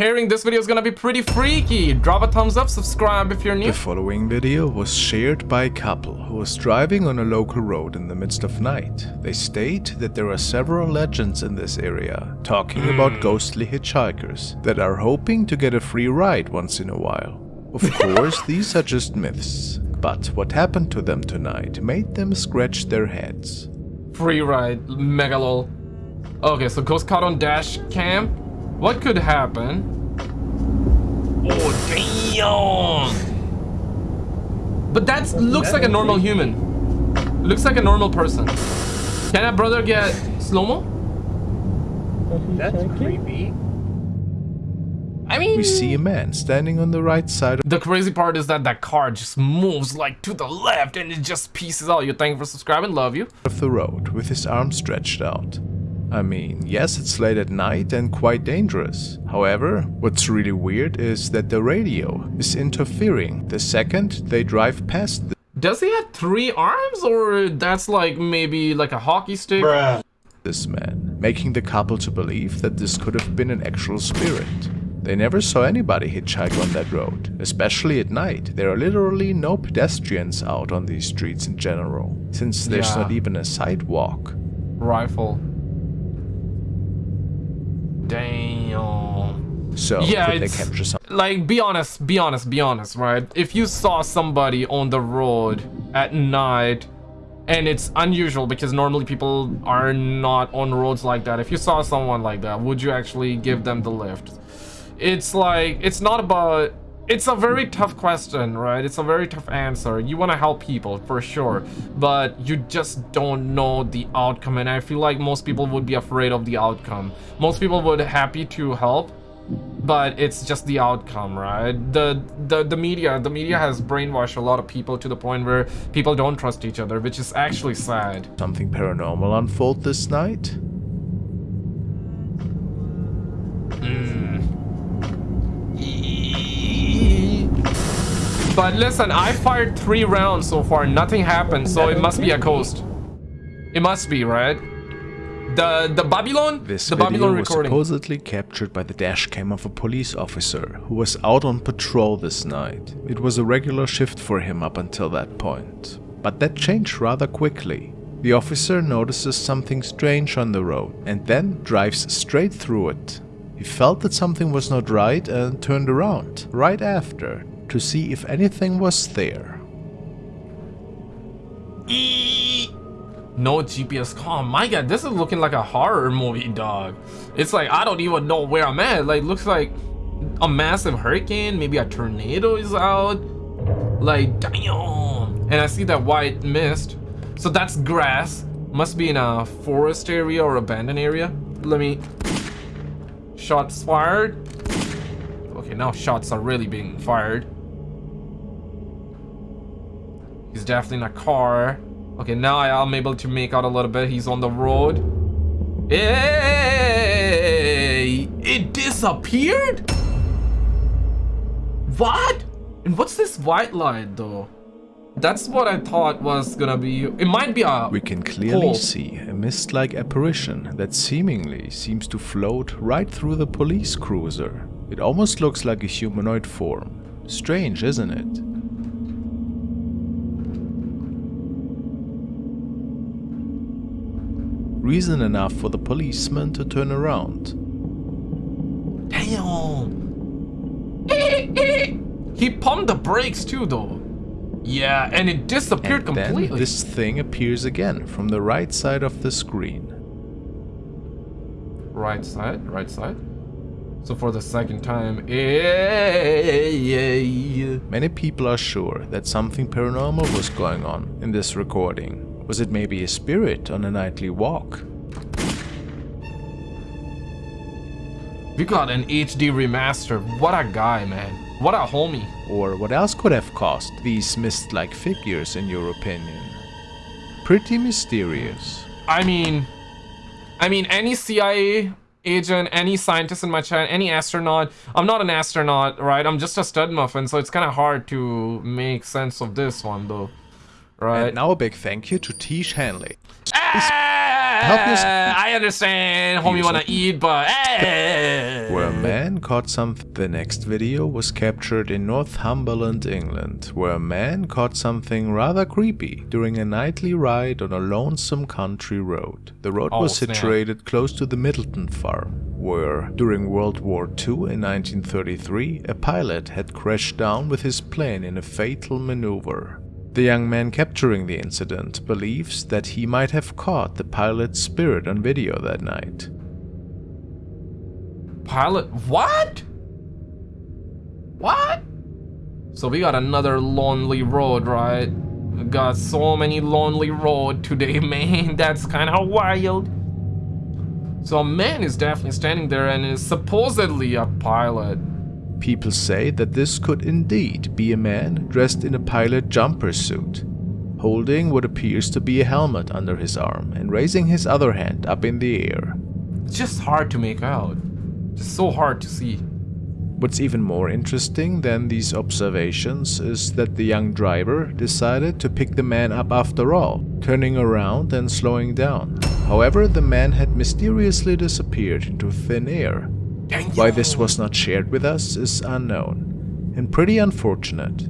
hearing, this video is gonna be pretty freaky. Drop a thumbs up, subscribe if you're new. The following video was shared by a couple who was driving on a local road in the midst of night. They state that there are several legends in this area, talking hmm. about ghostly hitchhikers that are hoping to get a free ride once in a while. Of course, these are just myths, but what happened to them tonight made them scratch their heads. Free ride, megalol. Okay, so ghost caught on dash cam. What could happen? Oh damn! But that looks like a normal human. Looks like a normal person. Can that brother get slow mo? That's creepy. I mean, We see a man standing on the right side the crazy part is that that car just moves like to the left and it just pieces out. You thank you for subscribing, love you. of the road with his arm stretched out. I mean, yes, it's late at night and quite dangerous. However, what's really weird is that the radio is interfering the second they drive past the Does he have three arms or that's like maybe like a hockey stick? Bruh. this man, making the couple to believe that this could have been an actual spirit. They never saw anybody hitchhike on that road, especially at night. There are literally no pedestrians out on these streets in general, since there's Yeah. not even a sidewalk. Rifle. Damn. So, Yeah, they capture something? Like, be honest, be honest, be honest, right? If you saw somebody on the road at night, and it's unusual because normally people are not on roads like that. If you saw someone like that, would you actually give them the lift? It's like, it's not about it's a very tough question, right? It's a very tough answer. You want to help people for sure, but you just don't know the outcome. And I feel like most people would be afraid of the outcome. Most people would happy to help, but it's just the outcome, right? The the the media, the media has brainwashed a lot of people to the point where people don't trust each other, which is actually sad. something paranormal unfold this night? But listen, I fired three rounds so far. Nothing happened, so it must be a ghost. It must be, right? The the Babylon, This the video Babylon was recording. supposedly captured by the dash cam of a police officer who was out on patrol this night. It was a regular shift for him up until that point. But that changed rather quickly. The officer notices something strange on the road and then drives straight through it. He felt that something was not right and turned around right after to see if anything was there. No GPS com. My god, this is looking like a horror movie, dog. It's like I don't even know where I'm at. Like looks like a massive hurricane, maybe a tornado is out. Like damn. And I see that white mist. So that's grass. Must be in a forest area or abandoned area. Let me shots fired. Okay, now shots are really being fired. He's definitely in a car. Okay, now I am able to make out a little bit. He's on the road. Hey! It disappeared? What? And what's this white light though? That's what I thought was gonna be. It might be a. We can clearly hole. see a mist-like apparition that seemingly seems to float right through the police cruiser. It almost looks like a humanoid form. Strange, isn't it? Reason enough for the policeman to turn around. Damn. he pumped the brakes too though. Yeah, and it disappeared And then completely. this thing appears again from the right side of the screen. Right side, right side. So for the second time, Many people are sure that something paranormal was going on in this recording. Was it maybe a spirit on a nightly walk? we got an HD remaster. What a guy, man. What a homie. Or what else could have caused these mist-like figures in your opinion? Pretty mysterious. I mean, I mean, any CIA agent, any scientist in my chat, any astronaut. I'm not an astronaut, right? I'm just a stud muffin, so it's kind of hard to make sense of this one, though. Right? And now a big thank you to Tish Hanley. Help you. I understand. Homie you wanna eat, but Where a man caught something. The next video was captured in Northumberland, England, where a man caught something rather creepy during a nightly ride on a lonesome country road. The road Oh, was snap. situated close to the Middleton farm, where during World War II in 1933 a pilot had crashed down with his plane in a fatal maneuver. The young man capturing the incident believes that he might have caught the pilot's spirit on video that night. Pilot, what? What? So we got another lonely road, right? We got so many lonely road today, man. That's kind of wild. So a man is definitely standing there and is supposedly a pilot. People say that this could indeed be a man dressed in a pilot jumper suit, holding what appears to be a helmet under his arm and raising his other hand up in the air. It's just hard to make out. Just so hard to see. What's even more interesting than these observations is that the young driver decided to pick the man up after all, turning around and slowing down. However, the man had mysteriously disappeared into thin air. Why this was not shared with us is unknown, and pretty unfortunate.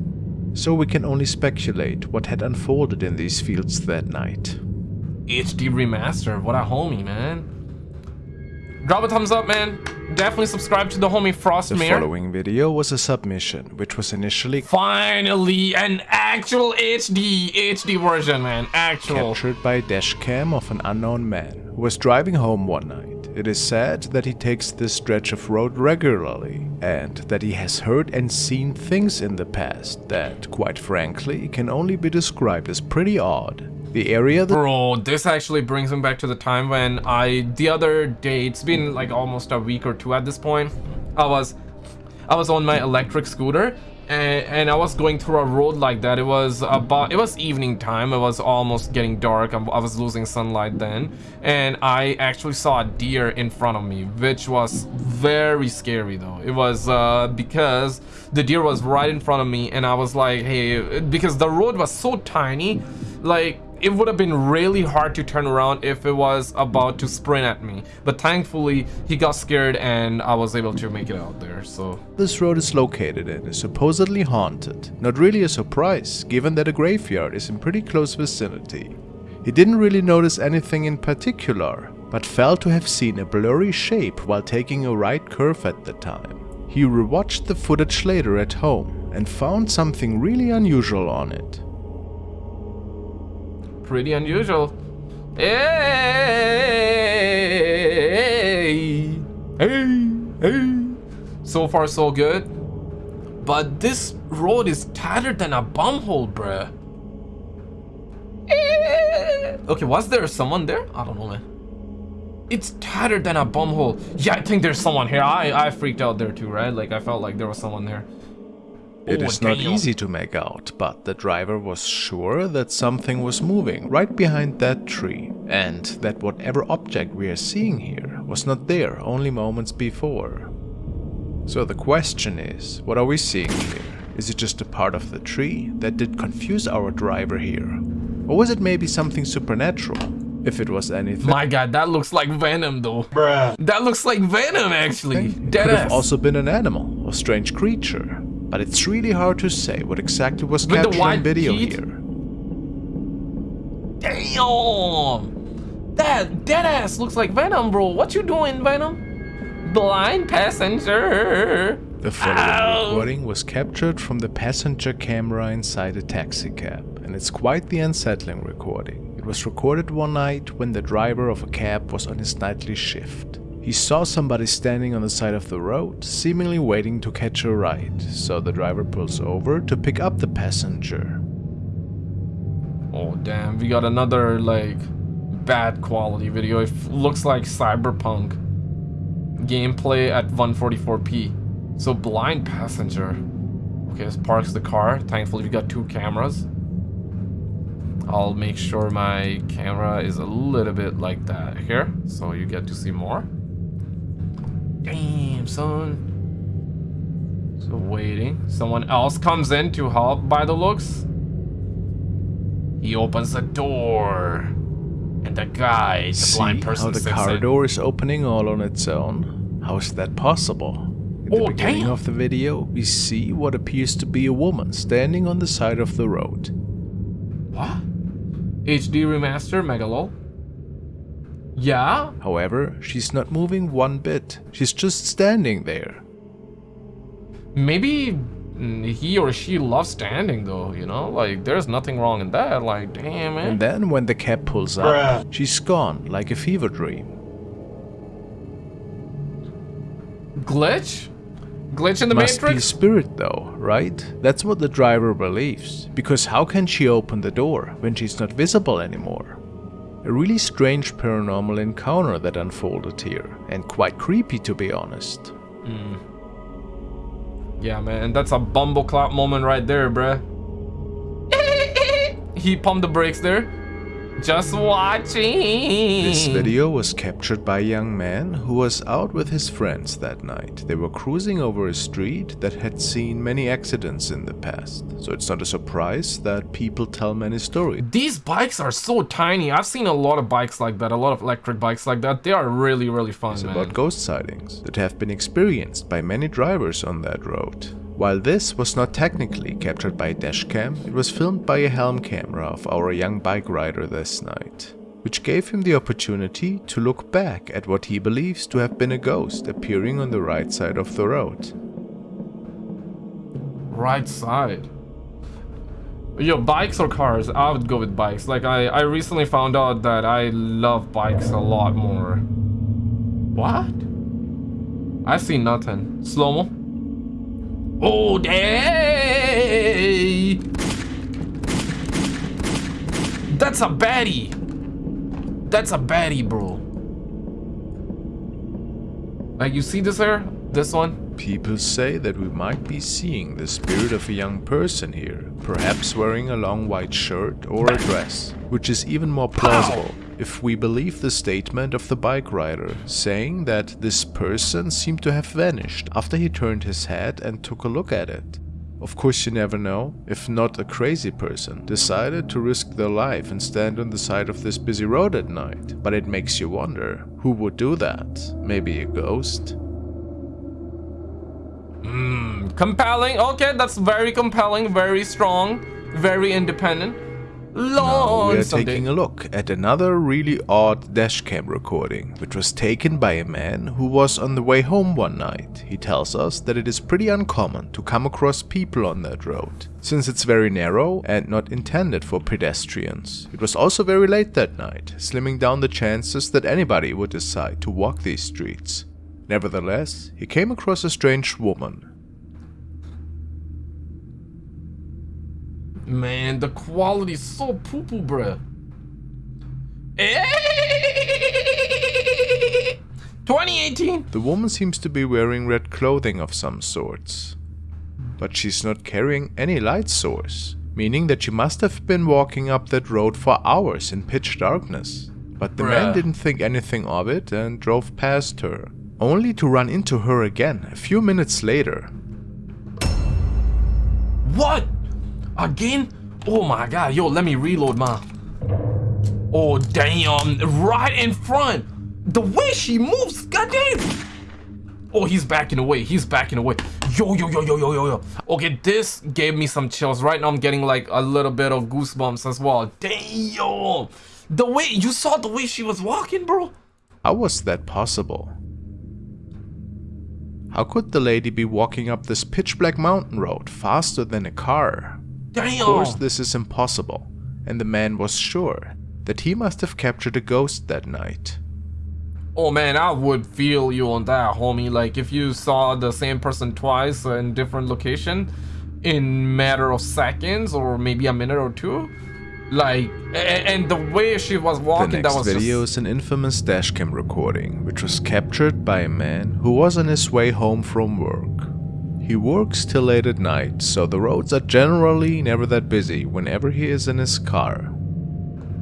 So we can only speculate what had unfolded in these fields that night. HD remaster. What a homie, man. Drop a thumbs up, man. Definitely subscribe to the homie The following video was a submission, which was initially Finally, an actual HD HD version, man. Actual. captured by a dashcam of an unknown man who was driving home one night. It is said that he takes this stretch of road regularly and that he has heard and seen things in the past that, quite frankly, can only be described as pretty odd. The area that Bro, this actually brings me back to the time when I the other day, it's been like almost a week or two at this point. I was I was on my electric scooter and, and I was going through a road like that. It was about it was evening time. It was almost getting dark. I, I was losing sunlight then, and I actually saw a deer in front of me, which was very scary though. It was uh, because the deer was right in front of me, and I was like, hey, because the road was so tiny, like it would have been really hard to turn around if it was about to sprint at me. But thankfully, he got scared and I was able to make it out there. So this road is located in is supposedly haunted. Not really a surprise, given that a graveyard is in pretty close vicinity. He didn't really notice anything in particular, but felt to have seen a blurry shape while taking a right curve at the time. He rewatched the footage later at home and found something really unusual on it. Pretty unusual. Hey, hey, hey. So far, so good. But this road is tattered than a bumhole, bruh. Eh. Okay, was there someone there? I don't know, man. It's tattered than a bumhole. Yeah, I think there's someone here. I, I freaked out there too, right? Like, I felt like there was someone there. It Oh, not easy to make out, but the driver was sure that something was moving right behind that tree, and that whatever object we are seeing here was not there only moments before. So the question is, what are we seeing here? Is it just a part of the tree that did confuse our driver here? Or was it maybe something supernatural? If it was anything, My god, that looks like Venom, though. Bruh. That looks like Venom, actually. it Dead could have also been an animal or strange creature. But it's really hard to say what exactly was With captured on video heat? here. Damn! That dead ass looks like Venom, bro. What you doing, Venom? Blind passenger. The following Ow. recording was captured from the passenger camera inside a taxicab, and it's quite the unsettling recording. It was recorded one night when the driver of a cab was on his nightly shift. He saw somebody standing on the side of the road, seemingly waiting to catch a ride, so the driver pulls over to pick up the passenger. Oh damn, we got another like bad quality video. It looks like cyberpunk gameplay at 144p. So blind passenger. Okay, this parks the car. Thankfully, we got two cameras. I'll make sure my camera is a little bit like that here, so you get to see more. Damn, son. So waiting. Someone else comes in to help by the looks. He opens the door. And the guy, the See blind person, how the car in. door is opening all on its own? How is that possible? In the Oh, beginning damn. of the video, we see what appears to be a woman standing on the side of the road. What? HD remaster, Megalol. Yeah? However, she's not moving one bit. She's just standing there. Maybe he or she loves standing though, you know? Like, there's nothing wrong in that. Like, damn, man. And then when the cab pulls up, she's gone like a fever dream. Glitch? Glitch in the Must be a Matrix? spirit though, right? That's what the driver believes. Because how can she open the door when she's not visible anymore? A really strange paranormal encounter that unfolded here, and quite creepy to be honest. Hmm. Yeah, man, that's a bumbleclap moment right there, bruh. he pumped the brakes there. Just watching. This video was captured by a young man who was out with his friends that night. They were cruising over a street that had seen many accidents in the past, so it's not a surprise that people tell many stories. These bikes are so tiny. I've seen a lot of bikes like that, a lot of electric bikes like that. They are really, really fun, It's man. about ghost sightings that have been experienced by many drivers on that road. While this was not technically captured by a dashcam, it was filmed by a helm camera of our young bike rider this night, which gave him the opportunity to look back at what he believes to have been a ghost appearing on the right side of the road. Right side. Yo, bikes or cars? I would go with bikes. Like, I, I recently found out that I love bikes a lot more. What? I see nothing. Slow-mo? Oh, day! That's a baddie! That's a baddie, bro. Like, you see this here? This one? People say that we might be seeing the spirit of a young person here, perhaps wearing a long white shirt or a dress, which is even more plausible if we believe the statement of the bike rider, saying that this person seemed to have vanished after he turned his head and took a look at it. Of course you never know, if not a crazy person decided to risk their life and stand on the side of this busy road at night, but it makes you wonder, who would do that? Maybe a ghost? Hmm, compelling. Okay, that's very compelling, very strong, very independent. Long we are someday. taking a look at another really odd dashcam recording, which was taken by a man who was on the way home one night. He tells us that it is pretty uncommon to come across people on that road, since it's very narrow and not intended for pedestrians. It was also very late that night, slimming down the chances that anybody would decide to walk these streets. Nevertheless, he came across a strange woman, Man, the quality is so poo poo, bruh. Eh? 2018. The woman seems to be wearing red clothing of some sorts. But she's not carrying any light source, meaning that she must have been walking up that road for hours in pitch darkness. But the man didn't think anything of it and drove past her, only to run into her again a few minutes later. What? Again? Oh my god, yo, let me reload my. Oh damn, right in front. The way she moves, goddamn. Oh, he's backing away. He's backing away. Yo, yo, yo, yo, yo, yo, yo. Okay, this gave me some chills. Right now, I'm getting like a little bit of goosebumps as well. Damn. The way you saw the way she was walking, bro. How was that possible? How could the lady be walking up this pitch black mountain road faster than a car? Damn. Of course, this is impossible, and the man was sure that he must have captured a ghost that night. Oh man, I would feel you on that, homie. Like if you saw the same person twice in different location in matter of seconds or maybe a minute or two. Like and, the way she was The walking, next that was video just is an infamous dashcam recording, which was captured by a man who was on his way home from work. He works till late at night, so the roads are generally never that busy whenever he is in his car.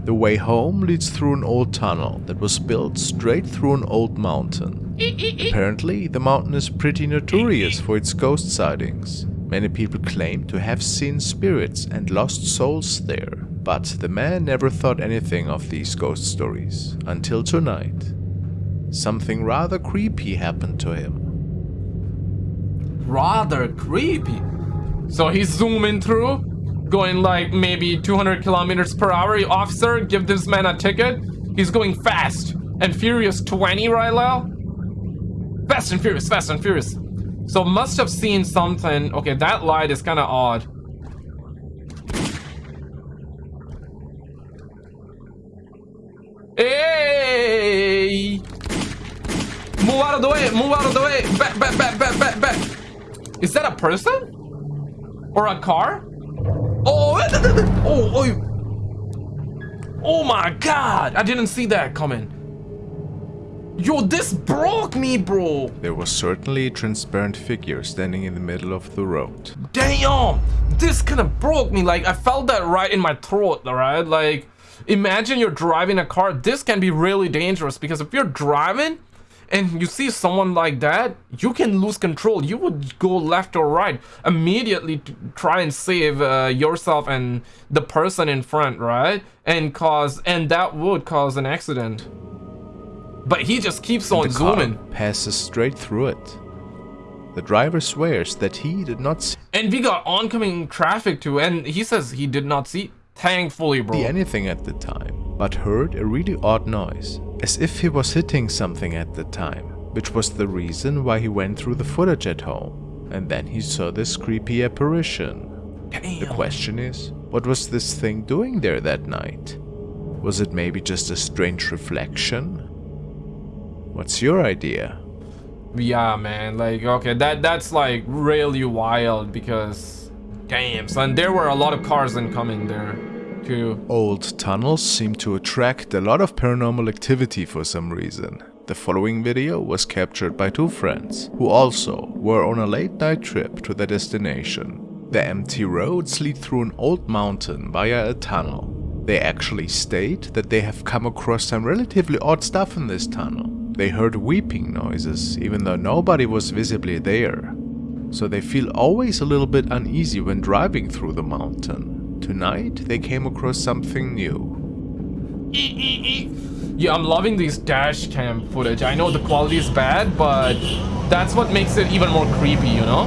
The way home leads through an old tunnel that was built straight through an old mountain. Apparently, the mountain is pretty notorious for its ghost sightings. Many people claim to have seen spirits and lost souls there, But the man never thought anything of these ghost stories until tonight. Something rather creepy happened to him. Rather creepy. So he's zooming through, going like maybe 200 kilometers per hour. Officer, give this man a ticket. He's going fast and furious 20 right now. Fast and furious, fast and furious. So must have seen something. Okay, that light is kind of odd. Hey! Move out of the way! Move out of the way! Back, back, back, back, back, back! Is that a person? Or a car? Oh! Oh! Oh! Oh my god! I didn't see that coming. Yo, this broke me, bro! There was certainly a transparent figure standing in the middle of the road. Damn! This kind of broke me. Like, I felt that right in my throat, alright? Like, imagine you're driving a car. This can be really dangerous because if you're driving and you see someone like that, you can lose control. You would go left or right immediately to try and save uh, yourself and the person in front, right? And cause, and that would cause an accident. But he just keeps on the car zooming. passes straight through it. The driver swears that he did not see And we got oncoming traffic too, and he says he did not see. Thankfully, bro. anything at the time, but heard a really odd noise, as if he was hitting something at the time, which was the reason why he went through the footage at home. And then he saw this creepy apparition. Damn. The question is, what was this thing doing there that night? Was it maybe just a strange reflection? What's your idea? Yeah, man. Like, okay, that that's like really wild because, damn, son, there were a lot of cars incoming there, Old tunnels seem to attract a lot of paranormal activity for some reason. The following video was captured by two friends, who also were on a late night trip to their destination. The empty roads lead through an old mountain via a tunnel. They actually state that they have come across some relatively odd stuff in this tunnel. They heard weeping noises, even though nobody was visibly there. So they feel always a little bit uneasy when driving through the mountain. Tonight, they came across something new. Yeah, I'm loving these dash cam footage. I know the quality is bad, but that's what makes it even more creepy, you know?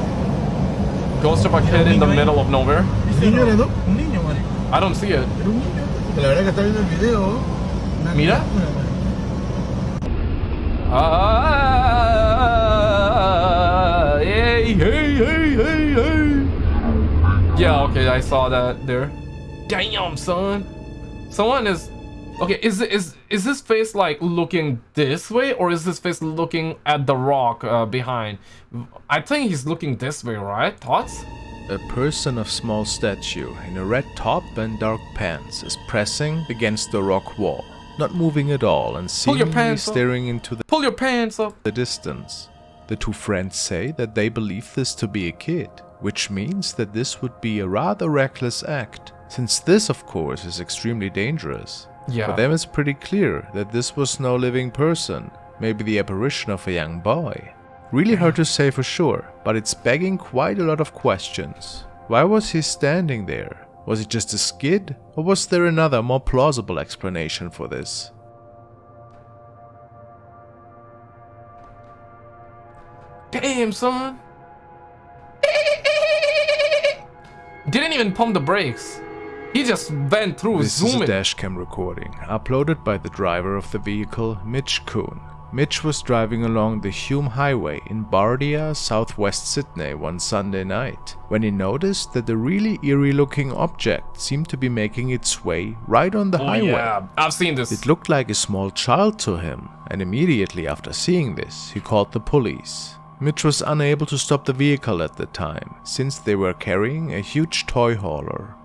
Ghost of a kid in the middle of nowhere. Un niño era, ¿no? Un niño, marico. I don't see it. Era un niño. Porque la verdad que está viendo el video. una Mira. criatura, marico. Ah, hey, hey, hey, hey, hey. Yeah, okay, I saw that there. Damn, son. Someone is. Okay, is is is this face like looking this way, or is this face looking at the rock uh, behind? I think he's looking this way, right? Thoughts? A person of small stature in a red top and dark pants is pressing against the rock wall, not moving at all and seemingly pants up. staring into the Pull your pants up. the distance. The two friends say that they believe this to be a kid, which means that this would be a rather reckless act, since this of course is extremely dangerous. Yeah. For them it's pretty clear that this was no living person, maybe the apparition of a young boy. Really hard to say for sure, but it's begging quite a lot of questions. Why was he standing there? Was it just a skid? Or was there another more plausible explanation for this? Damn, son. Didn't even pump the brakes. He just went through This is a zooming. dashcam recording, uploaded by the driver of the vehicle, Mitch Kuhn. Mitch was driving along the Hume Highway in Bardia, southwest Sydney one Sunday night, when he noticed that a really eerie looking object seemed to be making its way right on the Oh, highway. yeah, I've seen this. It looked like a small child to him, and immediately after seeing this, he called the police. Mitch was unable to stop the vehicle at the time, since they were carrying a huge toy hauler.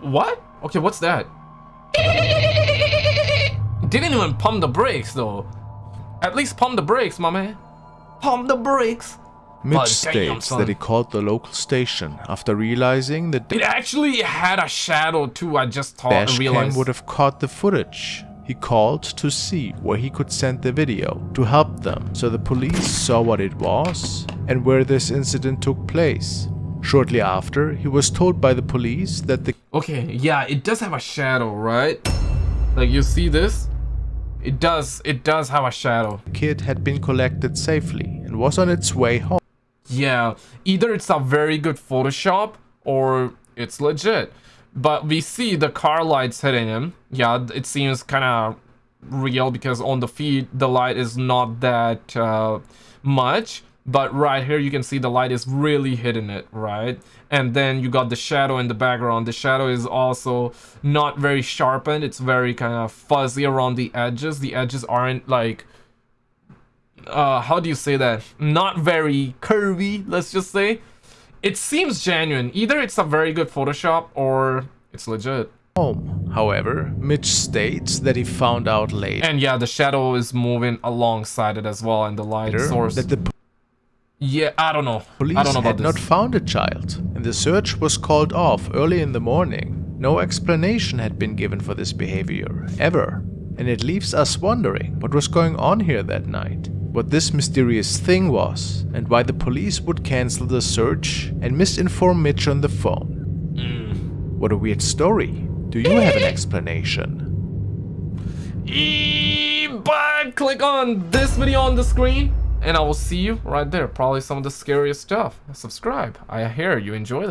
What? Okay, what's that? Didn't even pump the brakes though. At least pump the brakes, my man. Pump the brakes. Mitch damn, states son. that he called the local station after realizing that the It actually had a shadow too. I just thought dash realized. would have caught the footage. He called to see where he could send the video to help them, so the police saw what it was and where this incident took place. Shortly after, he was told by the police that the Okay, yeah, it does have a shadow, right? Like you see this? It does, it does have a shadow. kid had been collected safely and was on its way home. Yeah, either it's a very good Photoshop or it's legit. But we see the car lights hitting him. Yeah, it seems kind of real because on the feed the light is not that uh, much. But right here you can see the light is really hitting it, right? And then you got the shadow in the background. The shadow is also not very sharpened. It's very kind of fuzzy around the edges. The edges aren't like uh how do you say that not very curvy let's just say it seems genuine either it's a very good photoshop or it's legit home. However, Mitch states that he found out later and yeah the shadow is moving alongside it as well and the light source that the yeah i don't know police i don't know about had not found a child, and the search was called off early in the morning. No explanation had been given for this behavior, ever. And it leaves us wondering what was going on here that night, what this mysterious thing was, and why the police would cancel the search and misinform Mitch on the phone. Hmm. What a weird story. Do you have an explanation? E- but click on this video on the screen and i will see you right there. Probably some of the scariest stuff. Subscribe. I hear you. Enjoy that